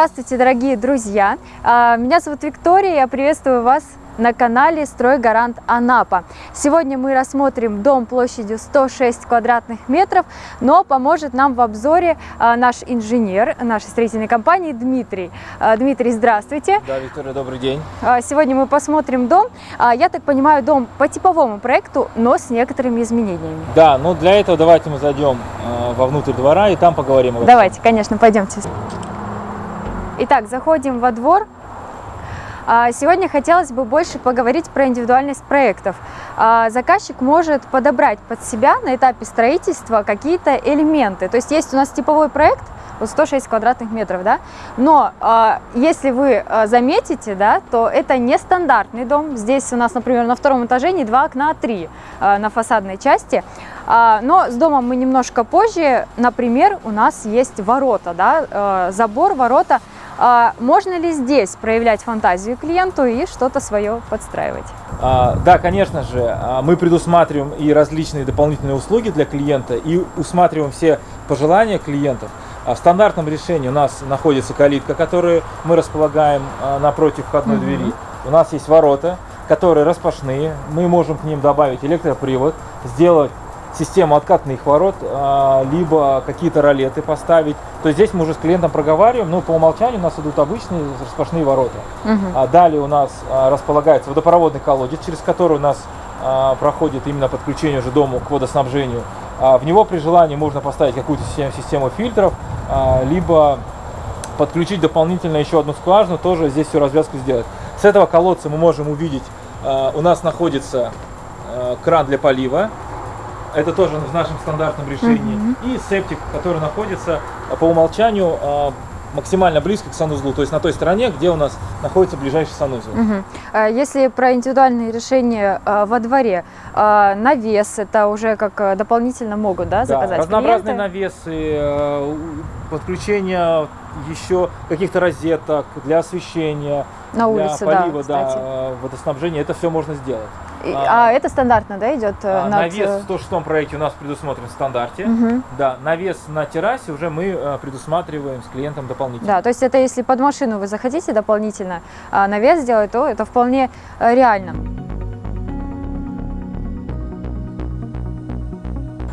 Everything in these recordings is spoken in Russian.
Здравствуйте, дорогие друзья! А, меня зовут Виктория, я приветствую вас на канале «Стройгарант Анапа». Сегодня мы рассмотрим дом площадью 106 квадратных метров, но поможет нам в обзоре а, наш инженер нашей строительной компании Дмитрий. А, Дмитрий, здравствуйте. Да, Виктория, добрый день. Сегодня мы посмотрим дом. Я так понимаю, дом по типовому проекту, но с некоторыми изменениями. Да, ну для этого давайте мы зайдем вовнутрь двора и там поговорим. Давайте, конечно, пойдемте. Итак, заходим во двор. А, сегодня хотелось бы больше поговорить про индивидуальность проектов. А, заказчик может подобрать под себя на этапе строительства какие-то элементы. То есть есть у нас типовой проект, вот 106 квадратных метров, да, но э, если вы заметите, да, то это не стандартный дом. Здесь у нас, например, на втором этаже не два окна, а три на фасадной части. А, но с домом мы немножко позже. Например, у нас есть ворота, да, забор, ворота. А, можно ли здесь проявлять фантазию клиенту и что-то свое подстраивать? А, да, конечно же, а, мы предусматриваем и различные дополнительные услуги для клиента, и усматриваем все пожелания клиентов. В стандартном решении у нас находится калитка, которую мы располагаем напротив входной mm -hmm. двери. У нас есть ворота, которые распашные. Мы можем к ним добавить электропривод, сделать систему откатных ворот, а, либо какие-то ролеты поставить. То есть здесь мы уже с клиентом проговариваем, но по умолчанию у нас идут обычные распашные ворота. Угу. Далее у нас а, располагается водопроводный колодец, через который у нас проходит именно подключение уже дому к водоснабжению. В него при желании можно поставить какую-то систему, систему фильтров, либо подключить дополнительно еще одну скважину, тоже здесь всю развязку сделать. С этого колодца мы можем увидеть, у нас находится кран для полива, это тоже в нашем стандартном решении. Угу. И септик, который находится а, по умолчанию а, максимально близко к санузлу, то есть на той стороне, где у нас находится ближайший санузел. Угу. Если про индивидуальные решения во дворе, навес это уже как дополнительно могут да, заказать да, разнообразные навесы, подключение еще каких-то розеток для освещения, на улице, для полива, да, да, водоснабжения, это все можно сделать. А, а это стандартно, да, идет? А, над... Навес в 106 проекте у нас предусмотрен в стандарте. Угу. Да, навес на террасе уже мы а, предусматриваем с клиентом дополнительно. Да, то есть это если под машину вы захотите дополнительно а, навес сделать, то это вполне реально.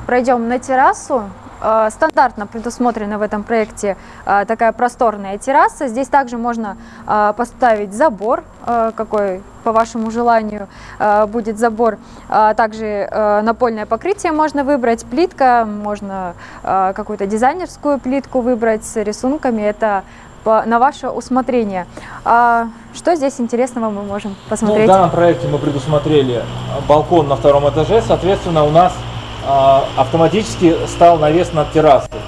Пройдем на террасу. Э, стандартно предусмотрена в этом проекте э, такая просторная терраса. Здесь также можно э, поставить забор, какой по вашему желанию будет забор. Также напольное покрытие можно выбрать, плитка, можно какую-то дизайнерскую плитку выбрать с рисунками. Это на ваше усмотрение. Что здесь интересного мы можем посмотреть? Ну, в данном проекте мы предусмотрели балкон на втором этаже, соответственно, у нас автоматически стал навес над террасой.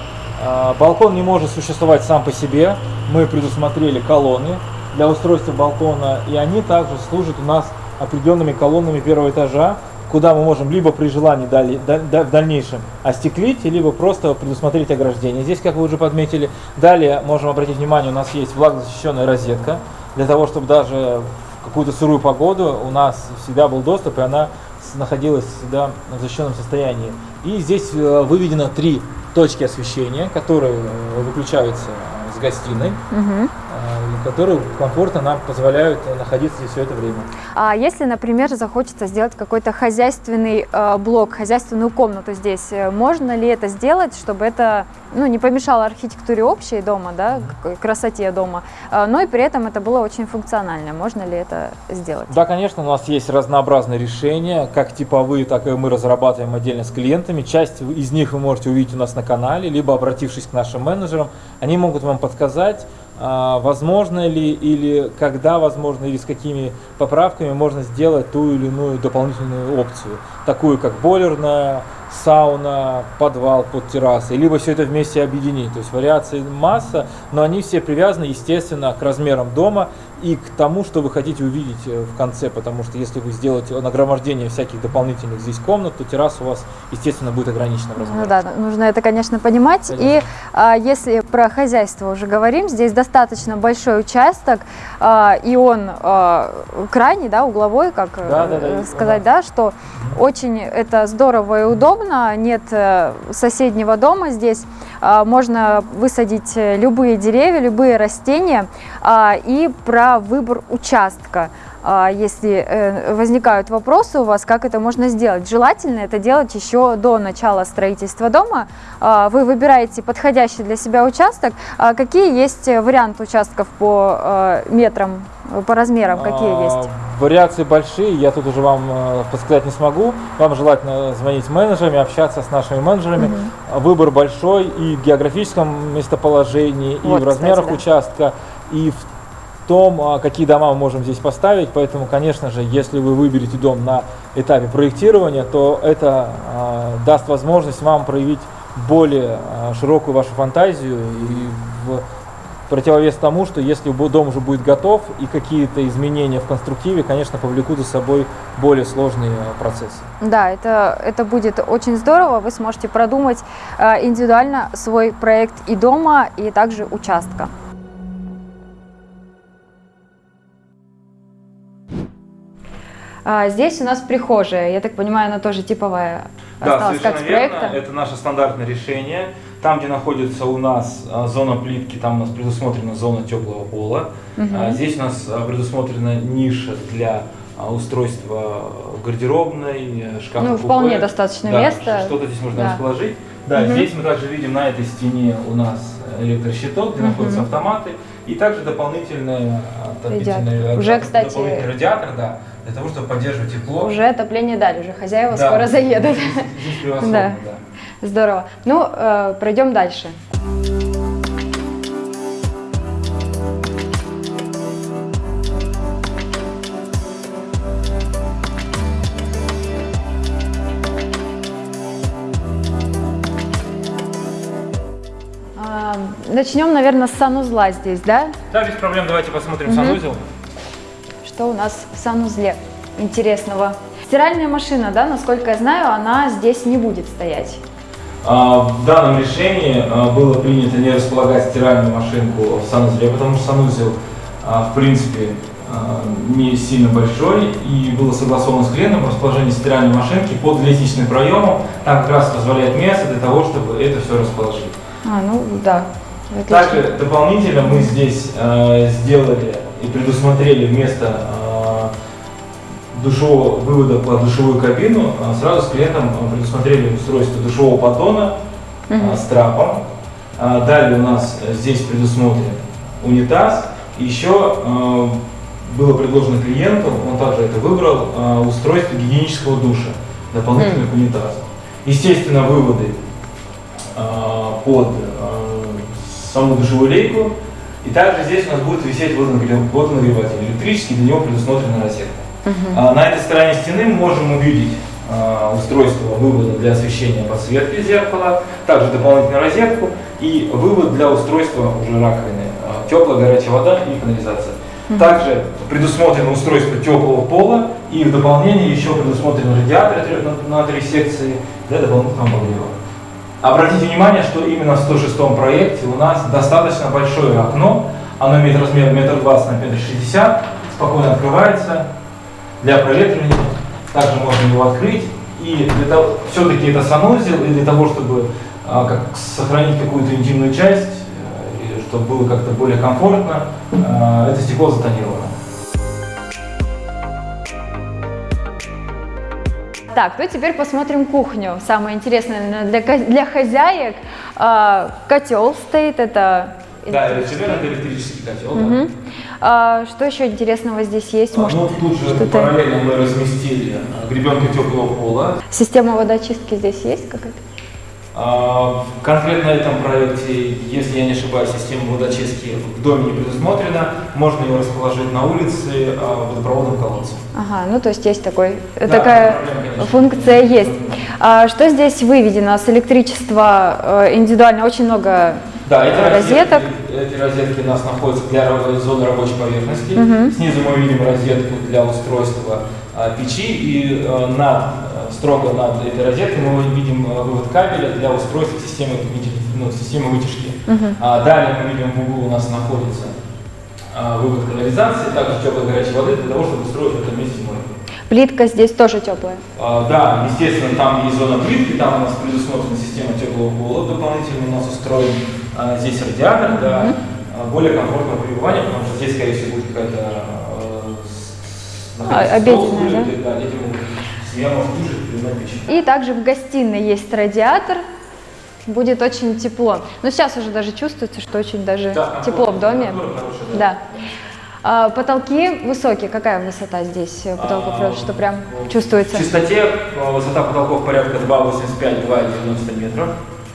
А, балкон не может существовать сам по себе. Мы предусмотрели колонны для устройства балкона, и они также служат у нас определенными колоннами первого этажа, куда мы можем либо при желании дали, да, в дальнейшем остеклить, либо просто предусмотреть ограждение. Здесь, как вы уже подметили, далее можем обратить внимание, у нас есть влагозащищенная розетка, для того, чтобы даже в какую-то сырую погоду у нас всегда был доступ, и она находилась всегда в защищенном состоянии. И здесь э, выведено три точки освещения, которые э, выключаются с гостиной. Угу которые комфортно нам позволяют находиться здесь все это время. А если, например, захочется сделать какой-то хозяйственный э, блок, хозяйственную комнату здесь, э, можно ли это сделать, чтобы это ну, не помешало архитектуре общей дома, да, красоте дома, э, но и при этом это было очень функционально? Можно ли это сделать? Да, конечно, у нас есть разнообразные решения, как типовые, так и мы разрабатываем отдельно с клиентами. Часть из них вы можете увидеть у нас на канале, либо обратившись к нашим менеджерам, они могут вам подсказать, возможно ли или когда возможно, или с какими поправками можно сделать ту или иную дополнительную опцию, такую как бойлерная, сауна, подвал под террасой, либо все это вместе объединить. То есть вариаций масса, но они все привязаны, естественно, к размерам дома и к тому, что вы хотите увидеть э, в конце, потому что если вы сделаете нагромождение всяких дополнительных здесь комнат, то терраса у вас, естественно, будет ограничена в размере. Ну да, нужно это, конечно, понимать. Конечно. И а, если про хозяйство уже говорим, здесь достаточно большой участок, а, и он а, крайний, да, угловой, как Да, да, да, э, сказать, да, что очень это здорово и удобно, нет э, соседнего дома здесь, а, можно высадить э, любые деревья, любые растения, а, и про выбор участка. А, Если э, возникают вопросы у вас, как это можно сделать, желательно это делать еще до начала строительства дома. А, Вы выбираете подходящий для себя участок. А Какие есть э, варианты участков по э, метрам, по размерам, какие есть? Вариации большие, я тут уже вам подсказать не смогу. Вам желательно звонить менеджерами, общаться с нашими менеджерами. А Выбор большой и в географическом местоположении, и Вот, в размерах кстати, участка, и в том, а, какие дома мы можем здесь поставить. Поэтому, конечно же, если вы выберете дом на этапе проектирования, то это а, даст возможность вам проявить более а, широкую вашу фантазию и в противовес тому, что если дом уже будет готов и какие-то изменения в конструктиве, конечно, повлекут за собой более сложные процессы. Да, это, это будет очень здорово. Вы сможете продумать индивидуально свой проект и дома, и также участка. А, Здесь у нас прихожая. Я так понимаю, она тоже типовая осталась, как с проекта. Это наше стандартное решение. Там, где находится у нас а, зона плитки, там у нас предусмотрена зона теплого пола. А, Здесь у нас а, предусмотрена ниша для устройства гардеробной, э, шкафа. Ну, купе. вполне достаточно Да, места. Что-то здесь можно Да. расположить. Да, Мгм. здесь мы также видим на этой стене у нас электрощиток, где Мгм. находятся автоматы, и также дополнительные Радиатор. Уже, кстати, дополнительный радиатор, да, для того, чтобы поддерживать тепло. Уже отопление дали, уже хозяева Да, скоро заедут. Здесь, здесь превосходно, Да. да. Здорово. Ну, э, пройдем дальше. А, Начнем, наверное, с санузла здесь, да? Да, без проблем, давайте посмотрим Мгм. санузел. Что у нас в санузле интересного? Стиральная машина, да, насколько я знаю, она здесь не будет стоять. А, В данном решении а, было принято не располагать стиральную машинку в санузле, потому что санузел, а, в принципе, не сильно большой, и было согласовано с клиентом расположение стиральной машинки под лестничным проемом. Там как раз позволяет место для того, чтобы это все расположить. А, ну да. отлично. Также дополнительно мы здесь э, сделали предусмотрели вместо э, душевого вывода под душевую кабину, э, сразу с клиентом э, предусмотрели устройство душевого поддона с трапом. Далее у нас здесь предусмотрен унитаз. Еще было предложено клиенту, он также это выбрал, устройство гигиенического душа дополнительно к унитазу. Естественно, выводы под саму душевую лейку. И также здесь у нас будет висеть водонагрев- водонагреватель электрический, для него предусмотрена розетка. Мгм. А На этой стороне стены мы можем увидеть а, устройство вывода для освещения подсветки зеркала, также дополнительную розетку и вывод для устройства уже раковины, а, теплая горячая вода и канализация. Также предусмотрено устройство теплого пола и в дополнение еще предусмотрен радиатор на, на три секции для дополнительного обогрева. Обратите внимание, что именно в 106 проекте у нас достаточно большое окно, оно имеет размер метр двадцать на метр шестьдесят, спокойно открывается для проветривания. Также можно его открыть. И для того, все-таки это санузел, и для того, чтобы а, как, сохранить какую-то интимную часть, э, чтобы было как-то более комфортно, а, это стекло затонировано. Так, ну теперь посмотрим кухню. Самое интересное наверное, для, для хозяек. А, котел стоит, это... Да, это электрический котел. да. Мгм. А, что еще интересного здесь есть? А, Может, Ну, тут же параллельно мы разместили а, гребенку теплого пола. система водочистки здесь есть какая-то? А, Конкретно на этом проекте, если я не ошибаюсь, система водочистки в доме не предусмотрена. Можно его расположить на улице а, водопроводным колодцем. Ага, ну то есть есть такой, Да, такая проблем, конечно. функция есть. А, что здесь выведено с электричества э, индивидуально? Очень много Да, эти розеток. розетки, эти розетки у нас находятся для зоны рабочей поверхности. Мгм. Снизу мы видим розетку для устройства печи и э, над, э, строго над этой розеткой мы видим э, вывод кабеля для устройства системы, ну, системы вытяжки. Мгм. А далее мы видим в углу у нас находится вывод канализации, также теплой горячей воды для того, чтобы устроить в этом месте мойку. Плитка здесь тоже теплая. А, Да, естественно, там есть зона плитки, там у нас предусмотрена система теплого пола, дополнительно у нас устроен а, здесь радиатор для а, более комфортного пребывания, потому что здесь, скорее всего, будет какая-то а, обеденная, да. И также в гостиной есть радиатор. Будет очень тепло. Но сейчас уже даже чувствуется, что очень даже Да, тепло в доме. температура хорошая, Да. А, потолки высокие. Какая высота здесь потолков, А, что прям В чувствуется? чистоте а, высота потолков порядка 2,85-2,90 метров.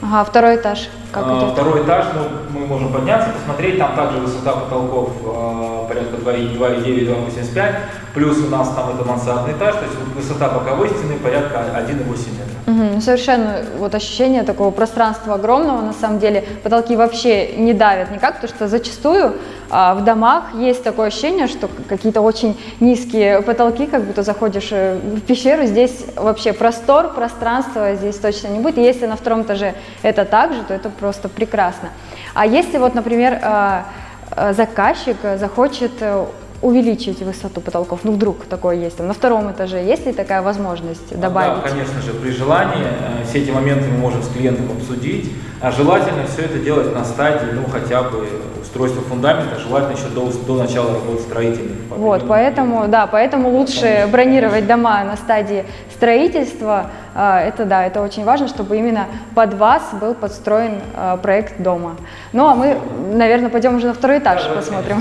Ага, второй этаж. Как А, идет? Второй этаж, ну, мы можем подняться, посмотреть, там также высота потолков а, порядка 2,9-2,85, плюс у нас там это мансардный этаж, то есть высота боковой стены порядка 1,8 метра. Мгм, совершенно вот ощущение такого пространства огромного, на самом деле потолки вообще не давят никак, потому что зачастую в домах есть такое ощущение, что какие-то очень низкие потолки, как будто заходишь э, в пещеру, здесь вообще простор, пространство здесь точно не будет, если на втором этаже это так же, то это просто прекрасно. А если вот, например, а, а, заказчик э, захочет э, увеличить высоту потолков, ну вдруг такое есть, там, на втором этаже есть ли такая возможность добавить? Да, конечно же, при желании э, все эти моменты мы можем с клиентом обсудить, а желательно все это делать на стадии, ну, хотя бы устройства фундамента, желательно еще до, до начала работы строительных. Вот, поэтому, да, поэтому лучше бронировать дома на стадии строительства. А, Это да, это очень важно, чтобы именно под вас был подстроен а, проект дома. Ну а мы, наверное, пойдем уже на второй этаж Да, посмотрим.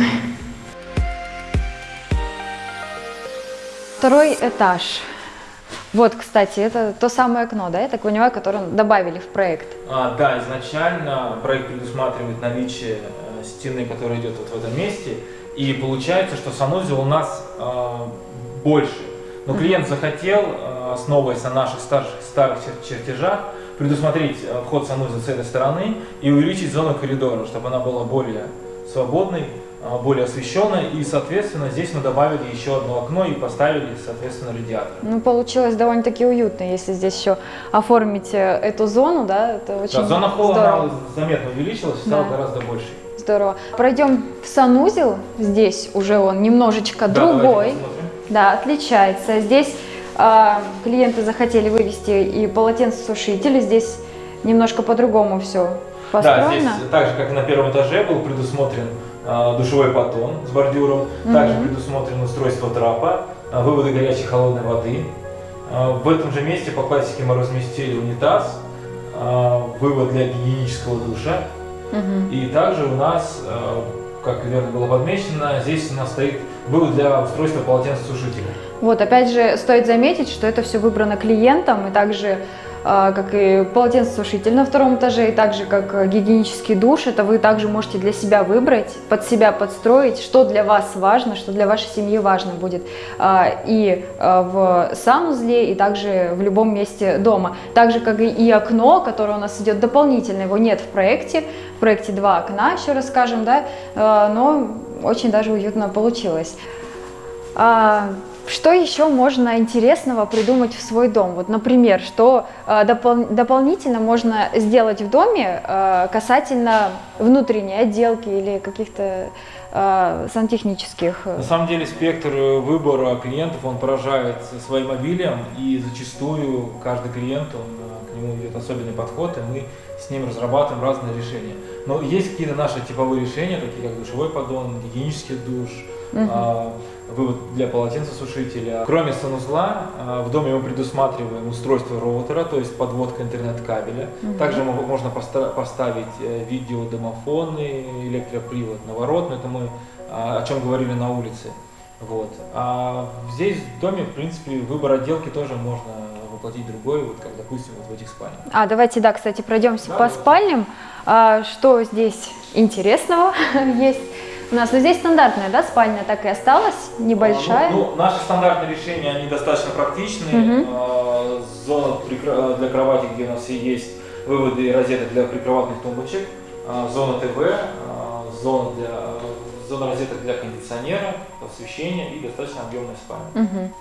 Второй этаж. Вот, кстати, это то самое окно, да, я так понимаю, которое добавили в проект. А, да, изначально проект предусматривает наличие э, стены, которая идет вот в этом месте, и получается, что санузел у нас э, больше. Но клиент захотел, э, основываясь на наших старых чер- чертежах, предусмотреть э, вход санузел с этой стороны и увеличить зону коридора, чтобы она была более свободной, более освещенной, и, соответственно, здесь мы добавили еще одно окно и поставили, соответственно, радиатор. Ну, получилось довольно-таки уютно, если здесь еще оформить э, эту зону, да, это очень Да, зона холла заметно увеличилась, стала Да. гораздо больше. Здорово. Пройдем в санузел. Здесь уже он немножечко Да, другой. Да, отличается. Здесь а, клиенты захотели вывести и полотенцесушители. Здесь немножко по-другому все Да, построено. здесь так же, как и на первом этаже, был предусмотрен а, душевой поддон с бордюром, также предусмотрено устройство трапа, а, выводы горячей и холодной воды. А, в этом же месте по классике мы разместили унитаз, а, вывод для гигиенического душа. И также у нас, а, как верно было подмечено, здесь у нас стоит вывод для устройства полотенцесушителя. Вот, опять же, стоит заметить, что это все выбрано клиентом, и также, а, как и полотенцесушитель на втором этаже, и также как гигиенический душ, это вы также можете для себя выбрать, под себя подстроить, что для вас важно, что для вашей семьи важно будет а, и а, в санузле, и также в любом месте дома. Так же, как и- окно, которое у нас идет дополнительно, его нет в проекте, в проекте два окна, еще расскажем, да, а, но очень даже уютно получилось. Что еще можно интересного придумать в свой дом? Вот, например, что а, допол- дополнительно можно сделать в доме а, касательно внутренней отделки или каких-то а, сантехнических. э, На самом деле спектр э, выбора клиентов, он поражает своим обилием, и зачастую каждый клиент, он, э, к нему идет особенный подход, и мы с ним разрабатываем разные решения. Но есть какие-то наши типовые решения, такие как душевой поддон, гигиенический душ, Мгм. Вывод для полотенцесушителя. Кроме санузла, а, в доме мы предусматриваем устройство роутера, то есть подводка интернет-кабеля. Мгм. Также мо- можно поста- поставить э, видеодомофоны, электропривод, наворот, но это мы а, о чем говорили на улице. Вот. А здесь в доме, в принципе, выбор отделки тоже можно воплотить другой, вот как, допустим, вот в этих спальнях. А, давайте, да, кстати, пройдемся Да, по давайте. спальням. А, что здесь интересного есть у нас? Ну, здесь стандартная, да, спальня так и осталась, небольшая. А, Ну, ну, наши стандартные решения, они достаточно практичны. Мгм. А, Зона для кровати, где у нас и есть выводы и розеток для прикроватных тумбочек. а, зона ТВ, зона, для, зона розеток для кондиционера, освещения и достаточно объемная спальня.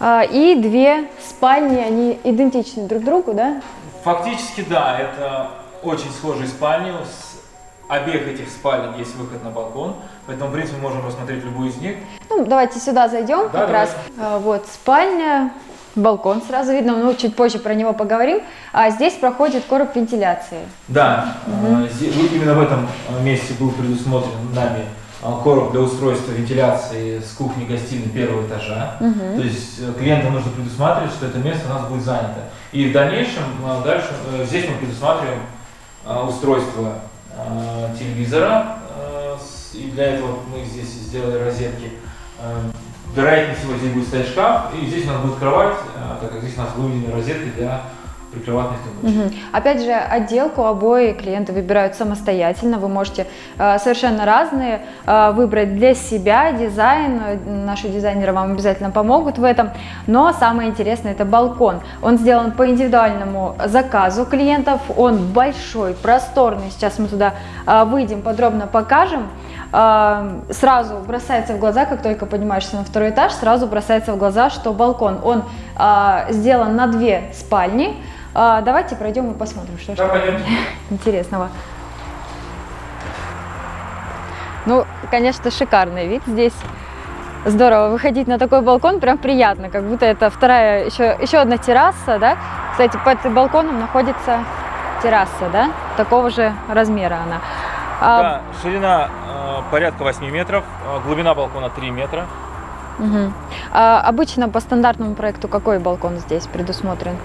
А, И две спальни, они идентичны друг другу, да? Фактически, да, это очень схожие спальни. С обеих этих спален есть выход на балкон, поэтому, в принципе, мы можем рассмотреть любую из них. Ну, давайте сюда зайдем Да, как раз. А, Вот спальня, балкон сразу видно, ну, чуть позже про него поговорим. А здесь проходит короб вентиляции. Да, э, зи- вот именно в этом месте был предусмотрен нами э, короб для устройства вентиляции с кухни-гостиной первого этажа. То есть э, клиентам нужно предусматривать, что это место у нас будет занято. И в дальнейшем, э, дальше, э, здесь мы предусматриваем устройство телевизора. э, И для этого мы здесь сделали розетки. Э, Вероятнее всего здесь будет стоять шкаф, и здесь у нас будет кровать, э, так как здесь у нас выведены розетки для прикроватных тумбочек. Мгм. Опять же, отделку обои клиенты выбирают самостоятельно. Вы можете э, совершенно разные э, выбрать для себя дизайн. Наши дизайнеры вам обязательно помогут в этом. Но самое интересное это балкон. Он сделан по индивидуальному заказу клиентов. Он большой, просторный. Сейчас мы туда э, выйдем, подробно покажем. Э, Сразу бросается в глаза, как только поднимаешься на второй этаж, сразу бросается в глаза, что балкон, он э, сделан на две спальни. А, давайте пройдем и посмотрим, что же Да, пойдемте. интересного. Ну, конечно, шикарный вид здесь. Здорово, выходить на такой балкон прям приятно, как будто это вторая, еще, еще одна терраса, да? Кстати, под балконом находится терраса, да? Такого же размера она. А, Да, ширина э, порядка 8 метров, э, глубина балкона 3 метра. мгм. А обычно по стандартному проекту какой балкон здесь предусмотрен?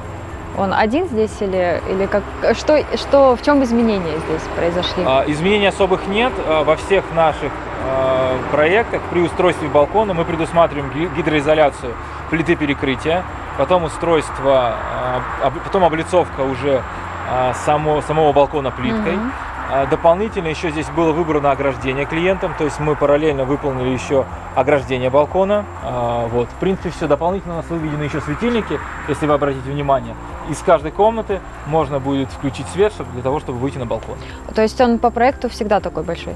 Он один здесь или, или как, что, что, в чем изменения здесь произошли? А, Изменений особых нет. А, Во всех наших а, проектах при устройстве балкона мы предусматриваем ги- гидроизоляцию плиты перекрытия, потом устройство, потом облицовка уже само, самого балкона плиткой. Мгм. А, Дополнительно еще здесь было выбрано ограждение клиентам, то есть мы параллельно выполнили еще ограждение балкона. А, Вот. В принципе, все. Дополнительно у нас выведены еще светильники, если вы обратите внимание. Из каждой комнаты можно будет включить свет чтобы- для того, чтобы выйти на балкон. То есть он по проекту всегда такой большой?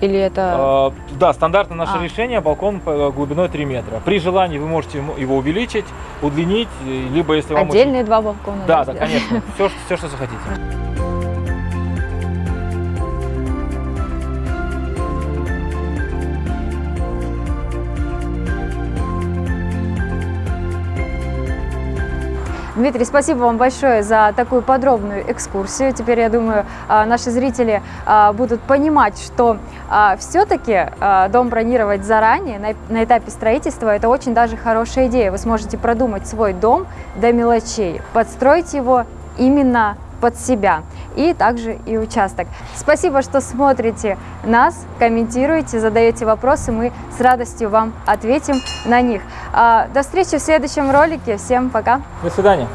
Или это... А, Да, стандартно наше А. решение балкон по- глубиной 3 метра. При желании вы можете его увеличить, удлинить, и- либо если вам очень- Отдельные два балкона? Да, да, сделать? конечно. Все, все, что захотите. Дмитрий, спасибо вам большое за такую подробную экскурсию. Теперь, я думаю, а, наши зрители а, будут понимать, что все-таки дом бронировать заранее, на этапе строительства, это очень даже хорошая идея. Вы сможете продумать свой дом до мелочей, подстроить его именно под себя и также и участок. Спасибо, что смотрите нас, комментируете, задаете вопросы, мы с радостью вам ответим на них. А, До встречи в следующем ролике. Всем пока! До свидания.